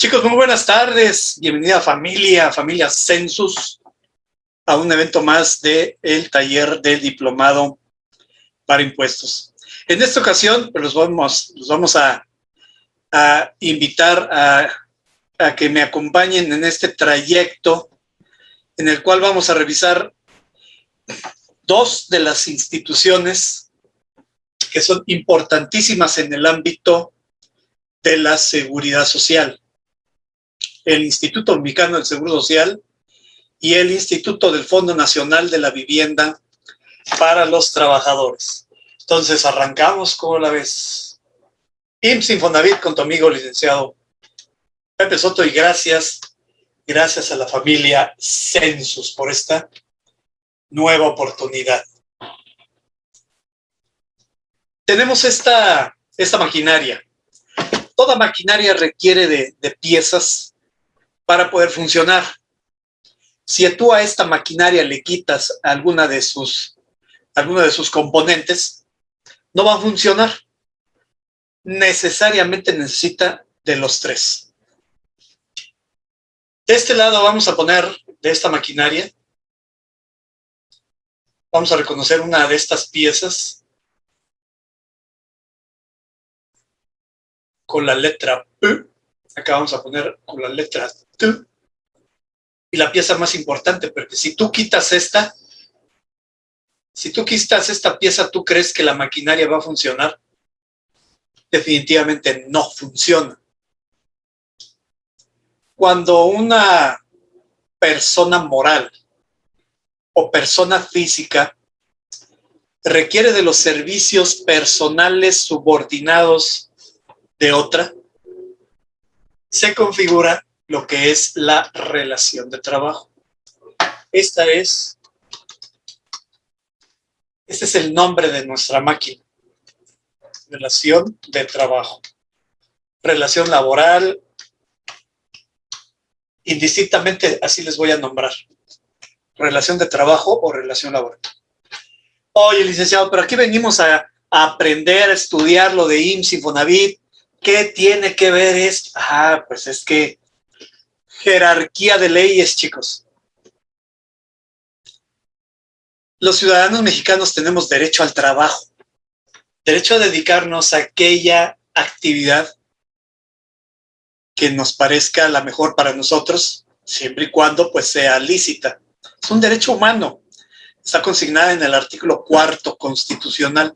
Chicos, muy buenas tardes. Bienvenida familia, familia Census, a un evento más del el taller del diplomado para impuestos. En esta ocasión, pues, los vamos, los vamos a, invitar a que me acompañen en este trayecto en el cual vamos a revisar dos de las instituciones que son importantísimas en el ámbito de la seguridad social el Instituto Mexicano del Seguro Social y el Instituto del Fondo Nacional de la Vivienda para los Trabajadores. Entonces, arrancamos, ¿cómo la ves? IMSS Infonavit con tu amigo licenciado Pepe Soto y gracias, gracias a la familia Census por esta nueva oportunidad. Tenemos esta, esta maquinaria. Toda maquinaria requiere de, de piezas para poder funcionar. Si tú a esta maquinaria le quitas alguna de sus, de sus componentes, no va a funcionar. Necesariamente necesita de los tres. De este lado vamos a poner de esta maquinaria, vamos a reconocer una de estas piezas con la letra P. Acá vamos a poner con la letra y la pieza más importante, porque si tú quitas esta, si tú quitas esta pieza, ¿tú crees que la maquinaria va a funcionar? Definitivamente no funciona. Cuando una persona moral o persona física requiere de los servicios personales subordinados de otra, se configura lo que es la relación de trabajo. Esta es, este es el nombre de nuestra máquina. Relación de trabajo. Relación laboral, indistintamente así les voy a nombrar. Relación de trabajo o relación laboral. Oye, licenciado, pero aquí venimos a, aprender, a estudiar lo de IMSS Infonavit. ¿Qué tiene que ver esto? Ah, pues es que jerarquía de leyes, chicos. Los ciudadanos mexicanos tenemos derecho al trabajo, derecho a dedicarnos a aquella actividad que nos parezca la mejor para nosotros, siempre y cuando pues sea lícita. Es un derecho humano, está consignada en el artículo cuarto constitucional.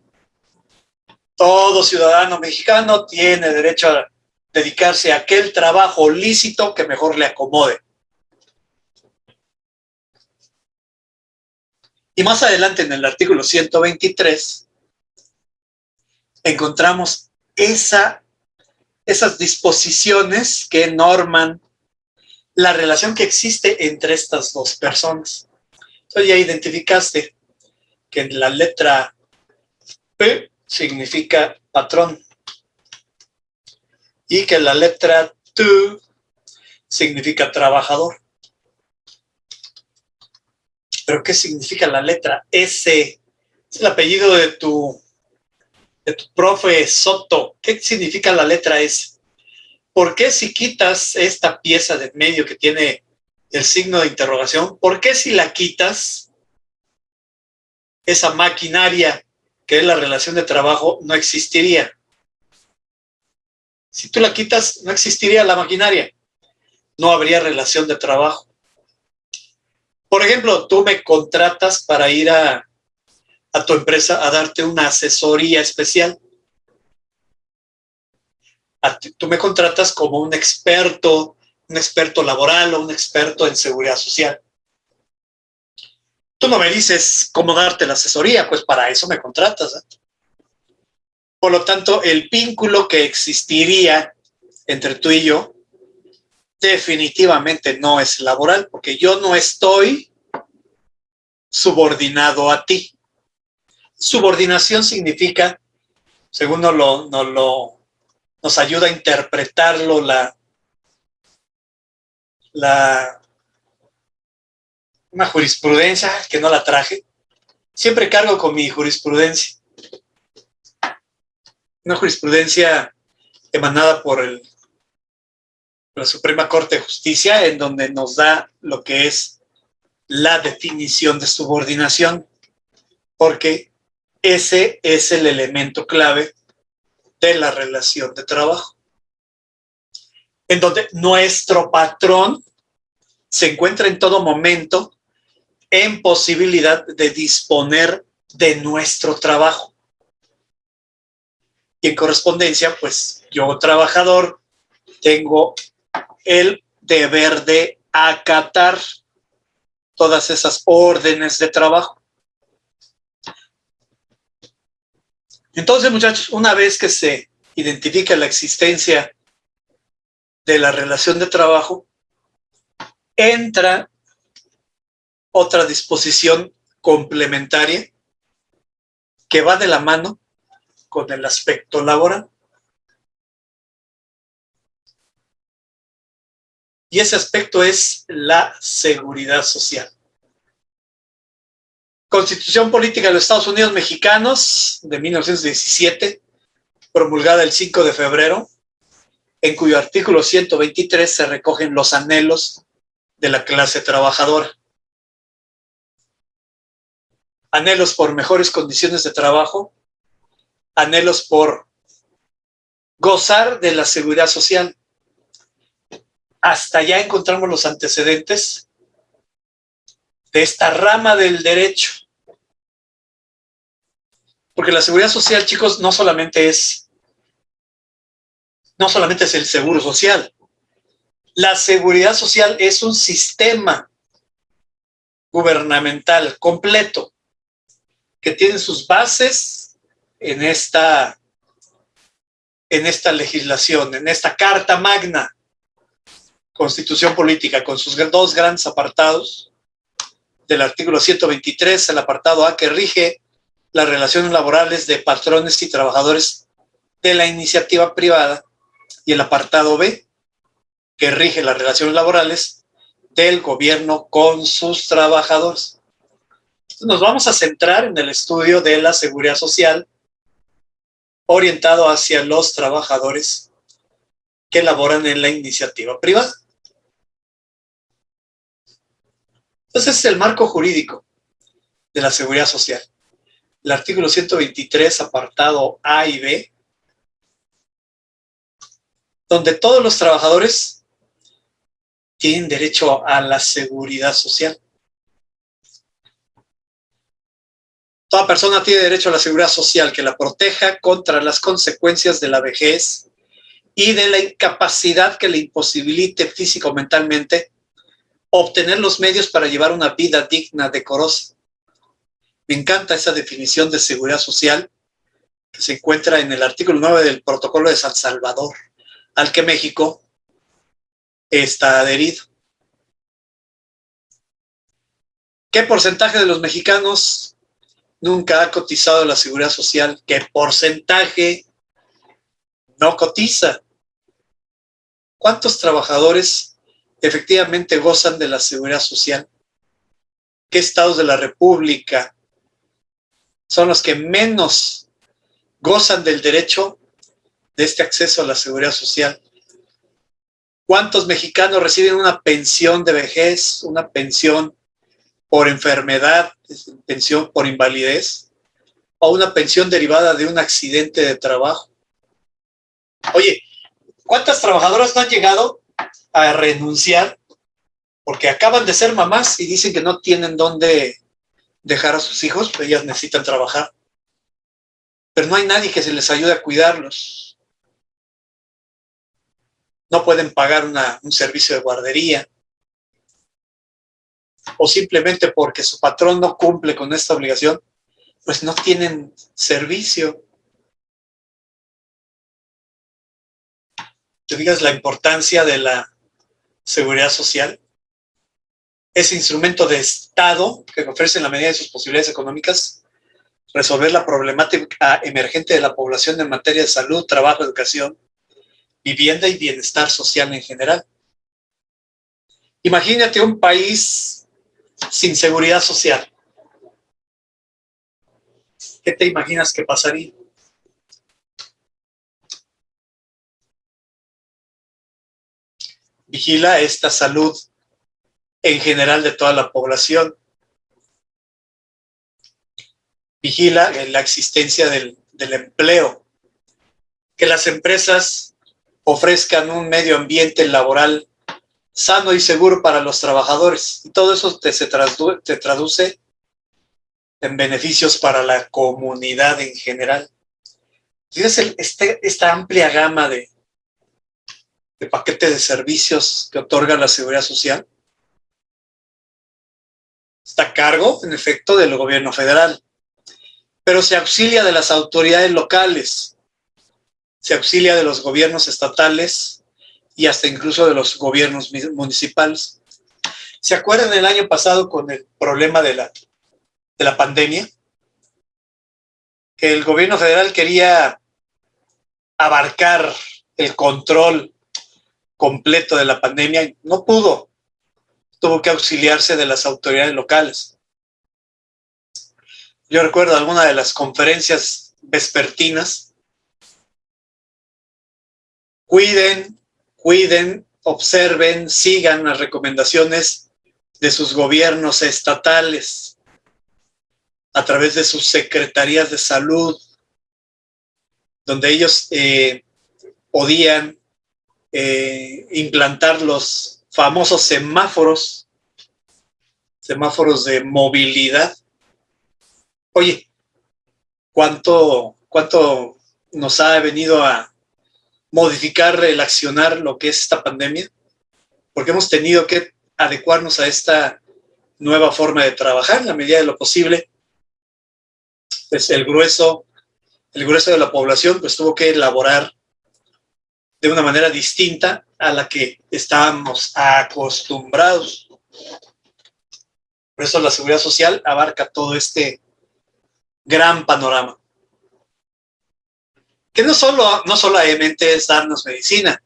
Todo ciudadano mexicano tiene derecho a dedicarse a aquel trabajo lícito que mejor le acomode. Y más adelante en el artículo 123 encontramos esa, esas disposiciones que norman la relación que existe entre estas dos personas. Entonces ya identificaste que la letra P significa patrón y que la letra T significa trabajador. ¿Pero qué significa la letra S? Es el apellido de tu, de tu profe Soto. ¿Qué significa la letra S? ¿Por qué si quitas esta pieza de medio que tiene el signo de interrogación, por qué si la quitas, esa maquinaria que la relación de trabajo no existiría? Si tú la quitas, no existiría la maquinaria. No habría relación de trabajo. Por ejemplo, tú me contratas para ir a, a tu empresa a darte una asesoría especial. tú me contratas como un experto, un experto laboral o un experto en seguridad social. Tú no me dices cómo darte la asesoría, pues para eso me contratas. ¿eh? Por lo tanto, el vínculo que existiría entre tú y yo definitivamente no es laboral, porque yo no estoy subordinado a ti. Subordinación significa, según nos, lo, lo, nos ayuda a interpretarlo la, la una jurisprudencia que no la traje. Siempre cargo con mi jurisprudencia una jurisprudencia emanada por el la Suprema Corte de Justicia, en donde nos da lo que es la definición de subordinación, porque ese es el elemento clave de la relación de trabajo, en donde nuestro patrón se encuentra en todo momento en posibilidad de disponer de nuestro trabajo. Y en correspondencia, pues yo trabajador tengo el deber de acatar todas esas órdenes de trabajo. Entonces, muchachos, una vez que se identifica la existencia de la relación de trabajo, entra otra disposición complementaria que va de la mano con el aspecto laboral. Y ese aspecto es la seguridad social. Constitución Política de los Estados Unidos Mexicanos de 1917, promulgada el 5 de febrero, en cuyo artículo 123 se recogen los anhelos de la clase trabajadora. Anhelos por mejores condiciones de trabajo, anhelos por gozar de la seguridad social. Hasta ya encontramos los antecedentes de esta rama del derecho. Porque la seguridad social, chicos, no solamente es no solamente es el seguro social. La seguridad social es un sistema gubernamental completo que tiene sus bases en esta, en esta legislación, en esta carta magna, constitución política, con sus dos grandes apartados, del artículo 123, el apartado A que rige las relaciones laborales de patrones y trabajadores de la iniciativa privada, y el apartado B, que rige las relaciones laborales del gobierno con sus trabajadores. Nos vamos a centrar en el estudio de la seguridad social orientado hacia los trabajadores que laboran en la iniciativa privada. Entonces es el marco jurídico de la seguridad social. El artículo 123, apartado A y B, donde todos los trabajadores tienen derecho a la seguridad social. Toda persona tiene derecho a la seguridad social que la proteja contra las consecuencias de la vejez y de la incapacidad que le imposibilite físico o mentalmente obtener los medios para llevar una vida digna, decorosa. Me encanta esa definición de seguridad social que se encuentra en el artículo 9 del Protocolo de San Salvador al que México está adherido. ¿Qué porcentaje de los mexicanos nunca ha cotizado la seguridad social? ¿Qué porcentaje no cotiza? ¿Cuántos trabajadores efectivamente gozan de la seguridad social? ¿Qué estados de la República son los que menos gozan del derecho de este acceso a la seguridad social. ¿Cuántos mexicanos reciben una pensión de vejez, una pensión por enfermedad, pensión por invalidez o una pensión derivada de un accidente de trabajo? Oye, ¿cuántas trabajadoras no han llegado a renunciar porque acaban de ser mamás y dicen que no tienen dónde dejar a sus hijos, pues ellas necesitan trabajar? Pero no hay nadie que se les ayude a cuidarlos no pueden pagar un servicio de guardería, o simplemente porque su patrón no cumple con esta obligación, pues no tienen servicio. ¿Te digas la importancia de la seguridad social? Ese instrumento de Estado que ofrece en la medida de sus posibilidades económicas resolver la problemática emergente de la población en materia de salud, trabajo, educación, vivienda y bienestar social en general. Imagínate un país sin seguridad social. ¿Qué te imaginas que pasaría? vigila esta salud en general de toda la población. Vigila la existencia del, del empleo, que las empresas ofrezcan un medio ambiente laboral sano y seguro para los trabajadores. Y todo eso te, se te traduce en beneficios para la comunidad en general. Fíjese este, esta amplia gama de, de de servicios que otorga la Seguridad Social. Está a cargo, en efecto, del gobierno federal, pero se auxilia de las autoridades locales, se auxilia de los gobiernos estatales y hasta incluso de los gobiernos municipales. ¿Se acuerdan el año pasado con el problema de la, de la pandemia? Que el gobierno federal quería abarcar el control completo de la pandemia, no pudo. Tuvo que auxiliarse de las autoridades locales. Yo recuerdo alguna de las conferencias vespertinas. Cuiden, cuiden, observen, sigan las recomendaciones de sus gobiernos estatales a través de sus secretarías de salud, donde ellos eh, podían eh, implantar los famosos semáforos, semáforos de movilidad. Oye, ¿cuánto, cuánto nos ha venido a modificar el accionar lo que es esta pandemia? Porque hemos tenido que adecuarnos a esta nueva forma de trabajar en la medida de lo posible. Pues el grueso el grueso de la población pues tuvo que elaborar de una manera distinta a la que estábamos acostumbrados. Por eso la seguridad social abarca todo este gran panorama. Que no, solo, no solamente es darnos medicina.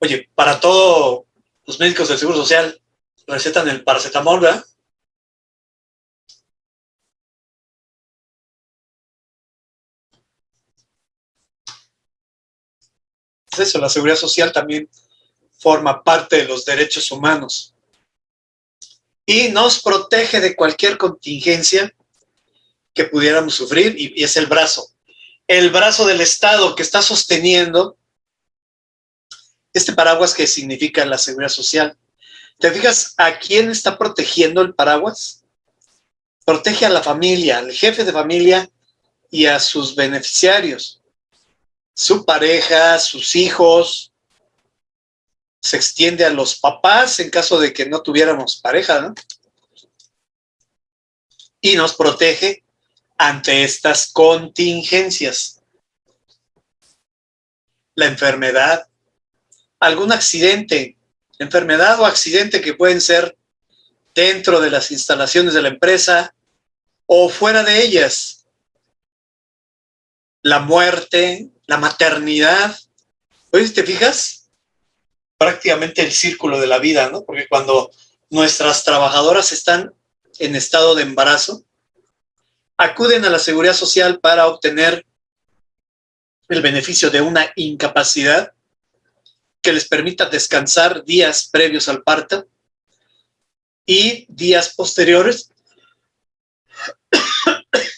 Oye, para todos los médicos del Seguro Social recetan el paracetamol, ¿verdad? eso, la seguridad social también forma parte de los derechos humanos. Y nos protege de cualquier contingencia que pudiéramos sufrir, y, es el brazo. El brazo del Estado que está sosteniendo este paraguas que significa la seguridad social. ¿Te fijas a quién está protegiendo el paraguas? Protege a la familia, al jefe de familia y a sus beneficiarios su pareja, sus hijos, se extiende a los papás en caso de que no tuviéramos pareja, ¿no? Y nos protege ante estas contingencias. La enfermedad, algún accidente, enfermedad o accidente que pueden ser dentro de las instalaciones de la empresa o fuera de ellas. La muerte, la maternidad. Oye, ¿te fijas? Prácticamente el círculo de la vida, ¿no? Porque cuando nuestras trabajadoras están en estado de embarazo, acuden a la seguridad social para obtener el beneficio de una incapacidad que les permita descansar días previos al parto y días posteriores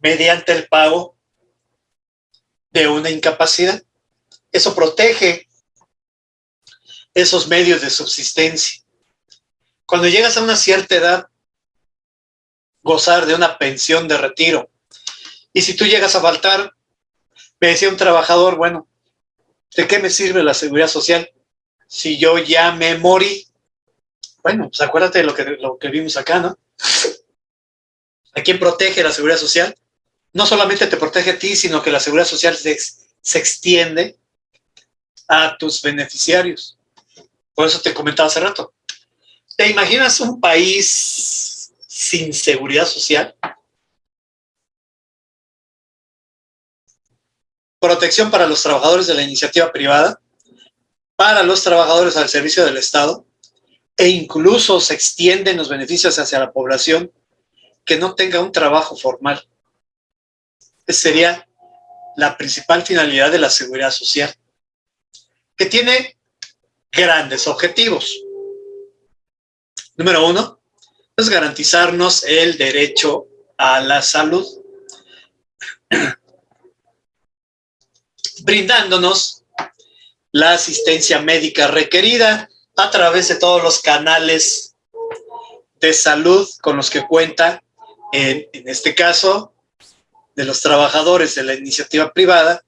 mediante el pago de una incapacidad. Eso protege esos medios de subsistencia. Cuando llegas a una cierta edad, gozar de una pensión de retiro. Y si tú llegas a faltar, me decía un trabajador, bueno, ¿de qué me sirve la seguridad social si yo ya me morí? Bueno, pues acuérdate de lo que, lo que vimos acá, ¿no? ¿A quién protege la seguridad social? no solamente te protege a ti, sino que la seguridad social se, se extiende a tus beneficiarios. Por eso te comentaba hace rato. ¿Te imaginas un país sin seguridad social? Protección para los trabajadores de la iniciativa privada, para los trabajadores al servicio del Estado, e incluso se extienden los beneficios hacia la población que no tenga un trabajo formal sería la principal finalidad de la seguridad social, que tiene grandes objetivos. Número uno, es garantizarnos el derecho a la salud, brindándonos la asistencia médica requerida a través de todos los canales de salud con los que cuenta, en, este caso, de los trabajadores de la iniciativa privada,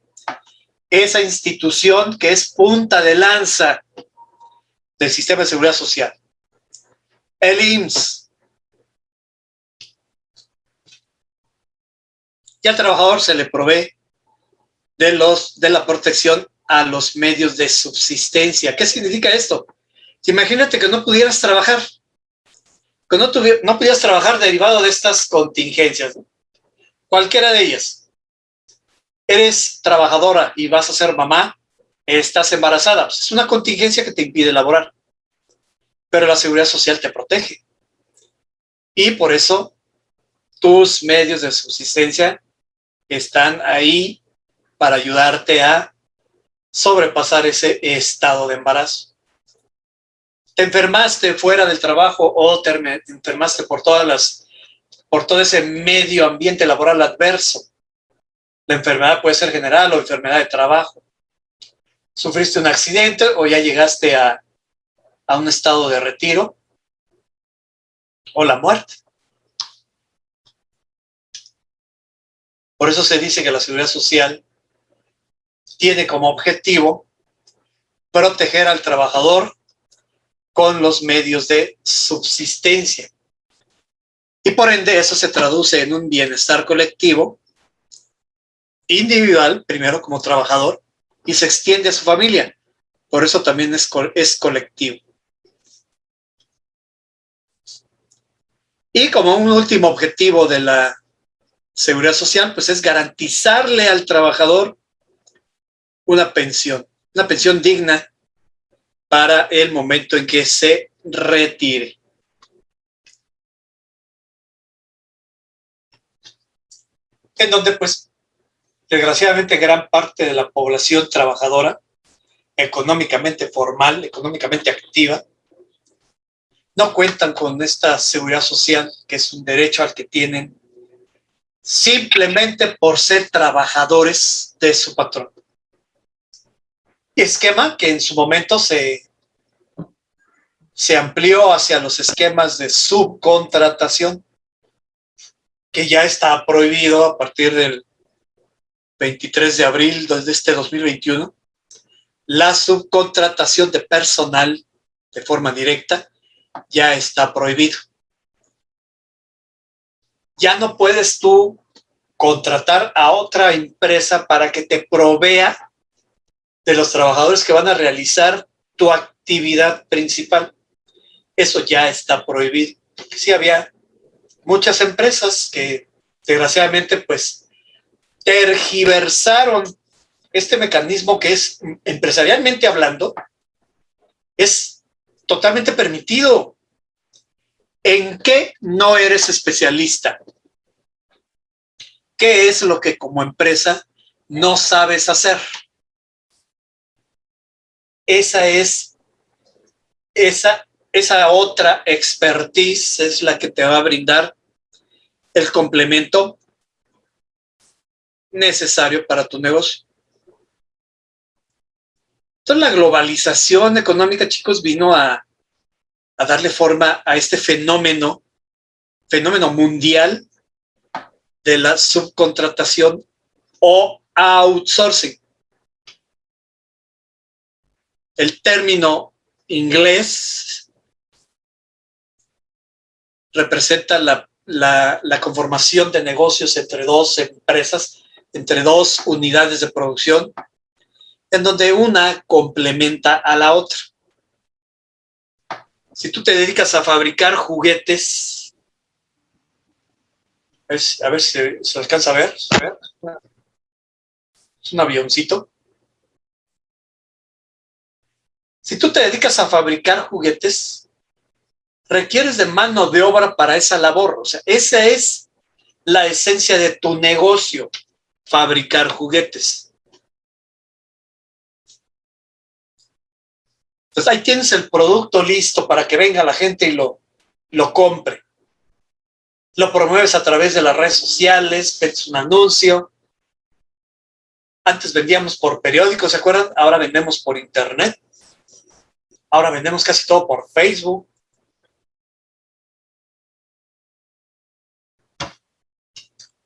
esa institución que es punta de lanza del sistema de seguridad social. El IMSS. Y al trabajador se le provee de, los, de la protección a los medios de subsistencia. ¿Qué significa esto? Imagínate que no pudieras trabajar, que no, no pudieras trabajar derivado de estas contingencias, cualquiera de ellas. Eres trabajadora y vas a ser mamá, estás embarazada, es una contingencia que te impide laborar, pero la seguridad social te protege. Y por eso tus medios de subsistencia están ahí para ayudarte a sobrepasar ese estado de embarazo. Te enfermaste fuera del trabajo o te enfermaste por todas las por todo ese medio ambiente laboral adverso. La enfermedad puede ser general o enfermedad de trabajo sufriste un accidente o ya llegaste a, a un estado de retiro o la muerte. Por eso se dice que la seguridad social tiene como objetivo proteger al trabajador con los medios de subsistencia. Y por ende eso se traduce en un bienestar colectivo, individual, primero como trabajador, y se extiende a su familia. Por eso también es, es colectivo. Y como un último objetivo de la seguridad social, pues es garantizarle al trabajador una pensión, una pensión digna para el momento en que se retire. En donde pues Desgraciadamente, gran parte de la población trabajadora, económicamente formal, económicamente activa, no cuentan con esta seguridad social, que es un derecho al que tienen simplemente por ser trabajadores de su patrón. Esquema que en su momento se, se amplió hacia los esquemas de subcontratación, que ya está prohibido a partir del 23 de abril de este 2021, la subcontratación de personal de forma directa ya está prohibido. Ya no puedes tú contratar a otra empresa para que te provea de los trabajadores que van a realizar tu actividad principal. Eso ya está prohibido. sí había muchas empresas que desgraciadamente pues tergiversaron este mecanismo que es, empresarialmente hablando, es totalmente permitido. ¿En qué no eres especialista? ¿Qué es lo que como empresa no sabes hacer? Esa es, esa, esa otra expertise es la que te va a brindar el complemento necesario para tu negocio. Entonces la globalización económica, chicos, vino a, a darle forma a este fenómeno, fenómeno mundial de la subcontratación o outsourcing. El término inglés representa la, la, la, conformación de negocios entre dos empresas entre dos unidades de producción, en donde una complementa a la otra. Si tú te dedicas a fabricar juguetes, a ver si se alcanza a ver, es un avioncito. Si tú te dedicas a fabricar juguetes, requieres de mano de obra para esa labor. O sea, esa es la esencia de tu negocio fabricar juguetes. Entonces ahí tienes el producto listo para que venga la gente y lo, lo compre. Lo promueves a través de las redes sociales, ves un anuncio. Antes vendíamos por periódicos, ¿se acuerdan? Ahora vendemos por internet. Ahora vendemos casi todo por Facebook.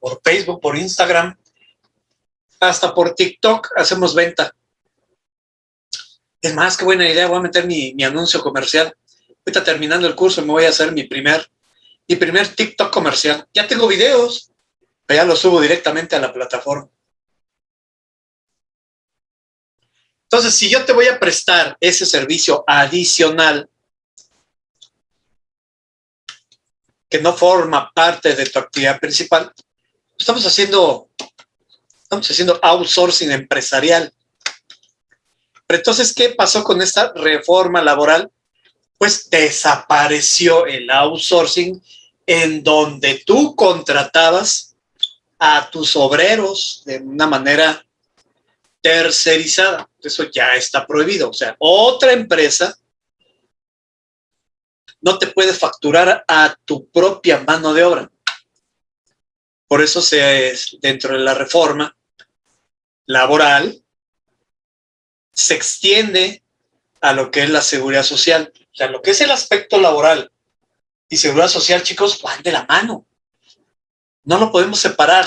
Por Facebook, por Instagram. Hasta por TikTok hacemos venta. Es más, qué buena idea. Voy a meter mi, anuncio comercial. Ahorita terminando el curso me voy a hacer mi primer, mi primer TikTok comercial. Ya tengo videos, pero ya los subo directamente a la plataforma. Entonces, si yo te voy a prestar ese servicio adicional que no forma parte de tu actividad principal, estamos haciendo, estamos haciendo outsourcing empresarial. Pero entonces, ¿qué pasó con esta reforma laboral? Pues desapareció el outsourcing en donde tú contratabas a tus obreros de una manera tercerizada. Eso ya está prohibido. O sea, otra empresa no te puede facturar a tu propia mano de obra. Por eso se, dentro de la reforma laboral se extiende a lo que es la seguridad social. O sea, lo que es el aspecto laboral y seguridad social, chicos, van de la mano. No lo podemos separar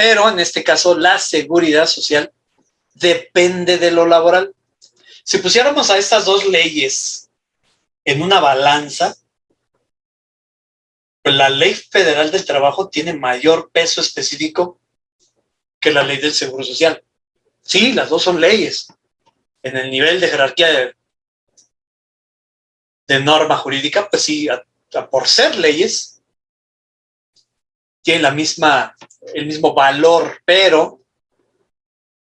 pero en este caso la seguridad social depende de lo laboral. Si pusiéramos a estas dos leyes en una balanza, pues la ley federal del trabajo tiene mayor peso específico que la ley del seguro social. Sí, las dos son leyes. En el nivel de jerarquía de, norma jurídica, pues sí, por ser leyes, tienen la misma el mismo valor, pero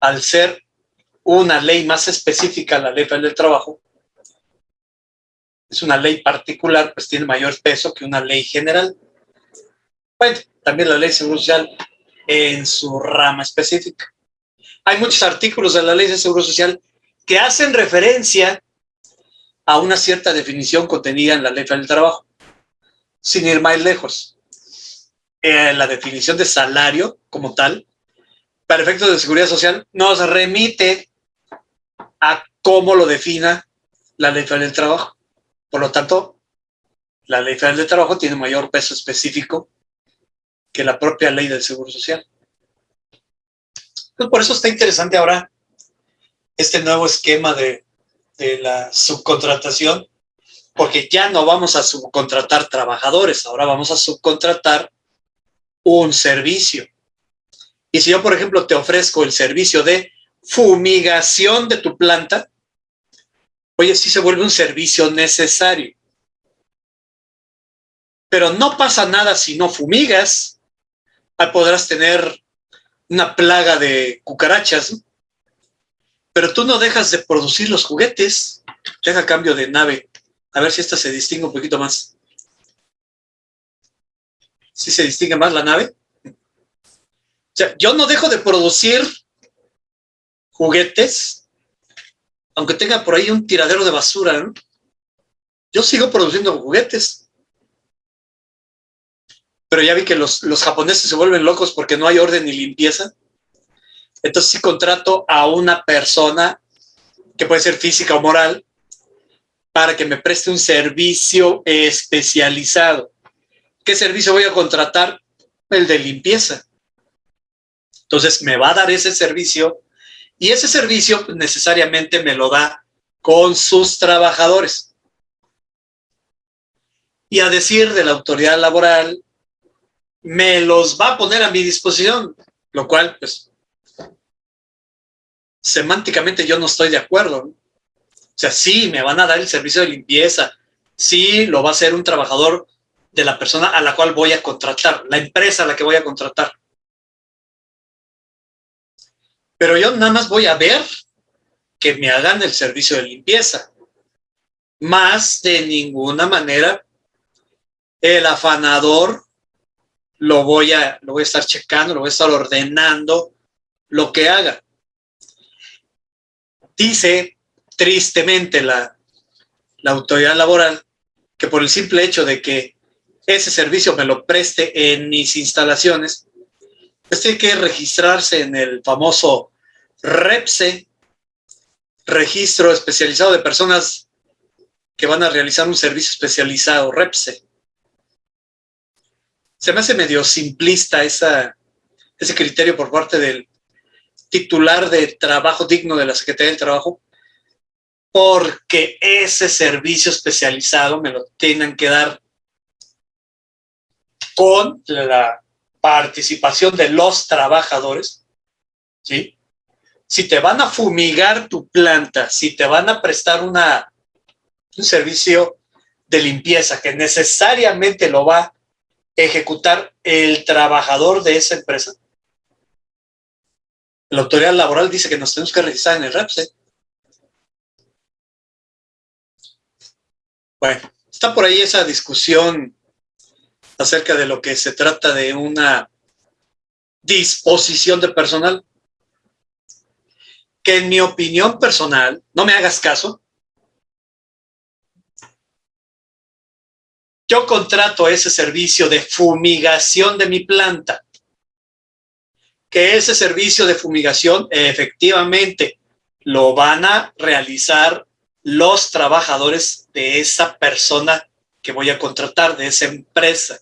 al ser una ley más específica, la ley del trabajo, es una ley particular, pues tiene mayor peso que una ley general. Bueno, también la ley social en su rama específica. Hay muchos artículos de la ley de seguro social que hacen referencia a una cierta definición contenida en la ley del trabajo, sin ir más lejos. Eh, la definición de salario como tal, para efectos de seguridad social, nos remite a cómo lo defina la Ley Federal del Trabajo. Por lo tanto, la Ley Federal del Trabajo tiene mayor peso específico que la propia Ley del Seguro Social. Pues por eso está interesante ahora este nuevo esquema de, de la subcontratación, porque ya no vamos a subcontratar trabajadores, ahora vamos a subcontratar un servicio. Y si yo, por ejemplo, te ofrezco el servicio de fumigación de tu planta, oye, sí se vuelve un servicio necesario. Pero no pasa nada si no fumigas. Podrás tener una plaga de cucarachas, pero tú no dejas de producir los juguetes. Deja cambio de nave. A ver si esta se distingue un poquito más. ¿Sí se distingue más la nave? O sea, yo no dejo de producir juguetes, aunque tenga por ahí un tiradero de basura, ¿no? Yo sigo produciendo juguetes. Pero ya vi que los, japoneses se vuelven locos porque no hay orden ni limpieza. Entonces sí contrato a una persona, que puede ser física o moral, para que me preste un servicio especializado. ¿Qué servicio voy a contratar? El de limpieza. Entonces me va a dar ese servicio y ese servicio necesariamente me lo da con sus trabajadores. Y a decir de la autoridad laboral, me los va a poner a mi disposición, lo cual, pues, semánticamente yo no estoy de acuerdo. O sea, sí, me van a dar el servicio de limpieza, sí, lo va a hacer un trabajador de la persona a la cual voy a contratar, la empresa a la que voy a contratar. Pero yo nada más voy a ver que me hagan el servicio de limpieza. Más de ninguna manera el afanador lo voy a, lo voy a estar checando, lo voy a estar ordenando lo que haga. Dice tristemente la, la autoridad laboral que por el simple hecho de que ese servicio me lo preste en mis instalaciones, pues tiene que registrarse en el famoso REPSE, registro especializado de personas que van a realizar un servicio especializado, REPSE. Se me hace medio simplista ese criterio por parte del titular de trabajo digno de la Secretaría del Trabajo, porque ese servicio especializado me lo tienen que dar con la participación de los trabajadores, ¿sí? Si te van a fumigar tu planta, si te van a prestar una, un servicio de limpieza que necesariamente lo va ejecutar el trabajador de esa empresa, la autoridad laboral dice que nos tenemos que registrar en el REPSE. Bueno, está por ahí esa discusión acerca de lo que se trata de una disposición de personal, que en mi opinión personal, no me hagas caso, yo contrato ese servicio de fumigación de mi planta, que ese servicio de fumigación efectivamente lo van a realizar los trabajadores de esa persona que voy a contratar, de esa empresa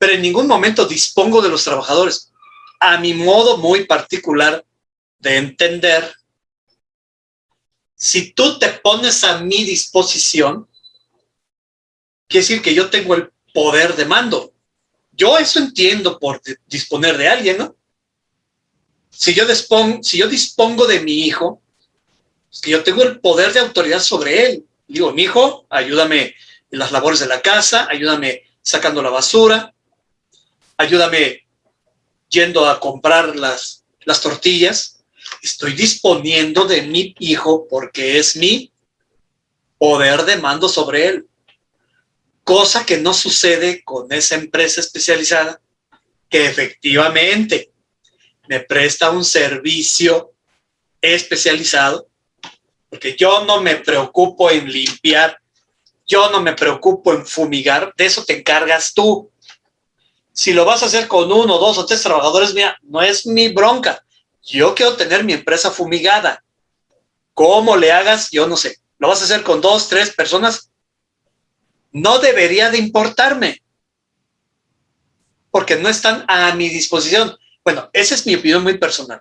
pero en ningún momento dispongo de los trabajadores. A mi modo muy particular de entender, si tú te pones a mi disposición, quiere decir que yo tengo el poder de mando. Yo eso entiendo por disponer de alguien, ¿no? Si yo, dispongo, si yo dispongo de mi hijo, es que yo tengo el poder de autoridad sobre él. Digo, mi hijo, ayúdame en las labores de la casa, ayúdame sacando la basura, ayúdame yendo a comprar las, las tortillas, estoy disponiendo de mi hijo porque es mi poder de mando sobre él. Cosa que no sucede con esa empresa especializada que efectivamente me presta un servicio especializado, porque yo no me preocupo en limpiar, yo no me preocupo en fumigar, de eso te encargas tú. Si lo vas a hacer con uno, dos o tres trabajadores, mira, no es mi bronca. Yo quiero tener mi empresa fumigada. ¿Cómo le hagas? Yo no sé. ¿Lo vas a hacer con dos, tres personas? No debería de importarme. Porque no están a mi disposición. Bueno, esa es mi opinión muy personal.